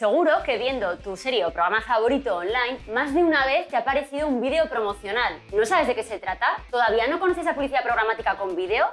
Seguro que viendo tu serie o programa favorito online, más de una vez te ha aparecido un vídeo promocional. ¿No sabes de qué se trata? ¿Todavía no conoces la publicidad programática con vídeo?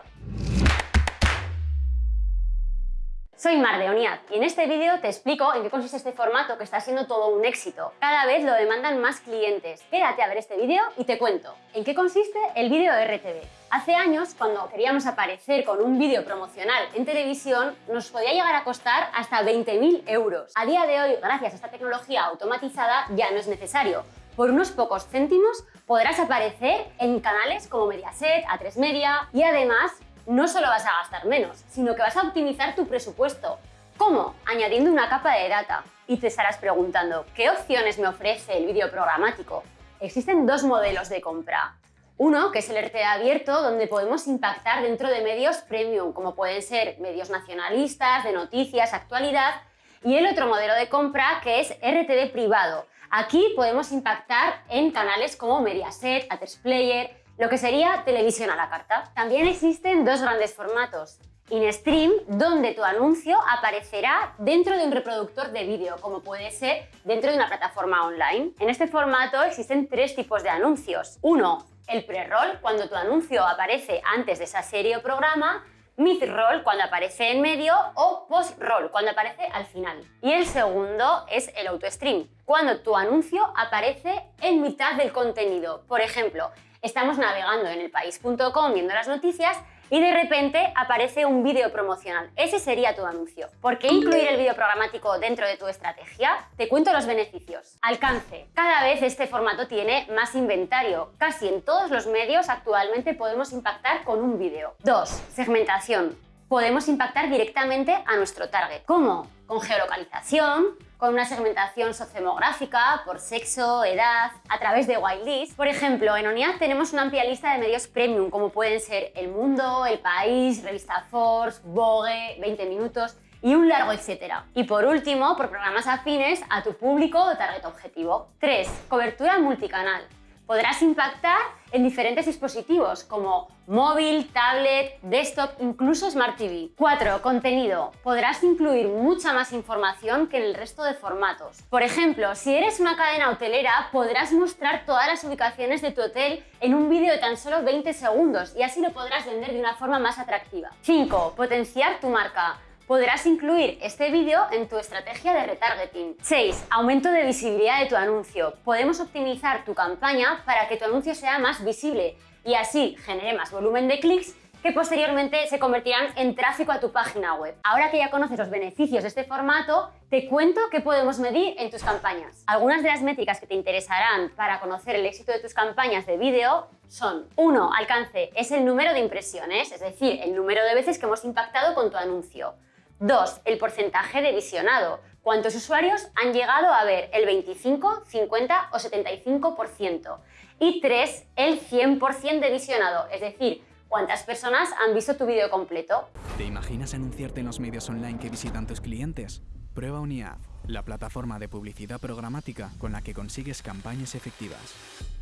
Soy Mar de Oniad y en este vídeo te explico en qué consiste este formato que está siendo todo un éxito. Cada vez lo demandan más clientes. Quédate a ver este vídeo y te cuento en qué consiste el vídeo RTV. Hace años, cuando queríamos aparecer con un vídeo promocional en televisión, nos podía llegar a costar hasta 20.000 euros. A día de hoy, gracias a esta tecnología automatizada, ya no es necesario por unos pocos céntimos podrás aparecer en canales como Mediaset, A3 Media y además no solo vas a gastar menos, sino que vas a optimizar tu presupuesto. ¿Cómo? Añadiendo una capa de data. Y te estarás preguntando, ¿qué opciones me ofrece el vídeo programático? Existen dos modelos de compra. Uno, que es el RT abierto, donde podemos impactar dentro de medios premium, como pueden ser medios nacionalistas, de noticias, actualidad, y el otro modelo de compra, que es RTD privado. Aquí podemos impactar en canales como Mediaset, A3 Player, lo que sería televisión a la carta. También existen dos grandes formatos. In-stream, donde tu anuncio aparecerá dentro de un reproductor de vídeo, como puede ser dentro de una plataforma online. En este formato existen tres tipos de anuncios. Uno, el pre-roll, cuando tu anuncio aparece antes de esa serie o programa, mid-roll cuando aparece en medio o post-roll cuando aparece al final. Y el segundo es el auto-stream, cuando tu anuncio aparece en mitad del contenido. Por ejemplo, estamos navegando en elpaís.com viendo las noticias y de repente aparece un vídeo promocional. Ese sería tu anuncio. ¿Por qué incluir el vídeo programático dentro de tu estrategia? Te cuento los beneficios. Alcance. Cada vez este formato tiene más inventario. Casi en todos los medios actualmente podemos impactar con un vídeo. 2. Segmentación podemos impactar directamente a nuestro target. ¿Cómo? Con geolocalización, con una segmentación sociodemográfica por sexo, edad, a través de whitelist. Por ejemplo, en ONIAD tenemos una amplia lista de medios premium, como pueden ser El Mundo, El País, Revista Force, Vogue, 20 Minutos y un largo etcétera. Y por último, por programas afines a tu público o target objetivo. 3. Cobertura multicanal podrás impactar en diferentes dispositivos como móvil, tablet, desktop, incluso Smart TV. 4. Contenido. Podrás incluir mucha más información que en el resto de formatos. Por ejemplo, si eres una cadena hotelera, podrás mostrar todas las ubicaciones de tu hotel en un vídeo de tan solo 20 segundos y así lo podrás vender de una forma más atractiva. 5. Potenciar tu marca podrás incluir este vídeo en tu estrategia de retargeting. 6. Aumento de visibilidad de tu anuncio. Podemos optimizar tu campaña para que tu anuncio sea más visible y así genere más volumen de clics que posteriormente se convertirán en tráfico a tu página web. Ahora que ya conoces los beneficios de este formato, te cuento qué podemos medir en tus campañas. Algunas de las métricas que te interesarán para conocer el éxito de tus campañas de vídeo son 1. Alcance es el número de impresiones, es decir, el número de veces que hemos impactado con tu anuncio. 2. El porcentaje de visionado. ¿Cuántos usuarios han llegado a ver el 25, 50 o 75%? Y 3. El 100% de visionado, es decir, cuántas personas han visto tu vídeo completo. ¿Te imaginas anunciarte en los medios online que visitan tus clientes? Prueba UniAd, la plataforma de publicidad programática con la que consigues campañas efectivas.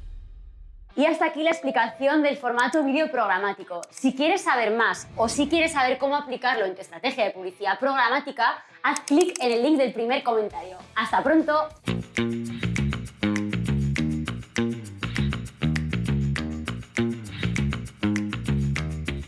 Y hasta aquí la explicación del formato vídeo programático. Si quieres saber más o si quieres saber cómo aplicarlo en tu estrategia de publicidad programática, haz clic en el link del primer comentario. ¡Hasta pronto!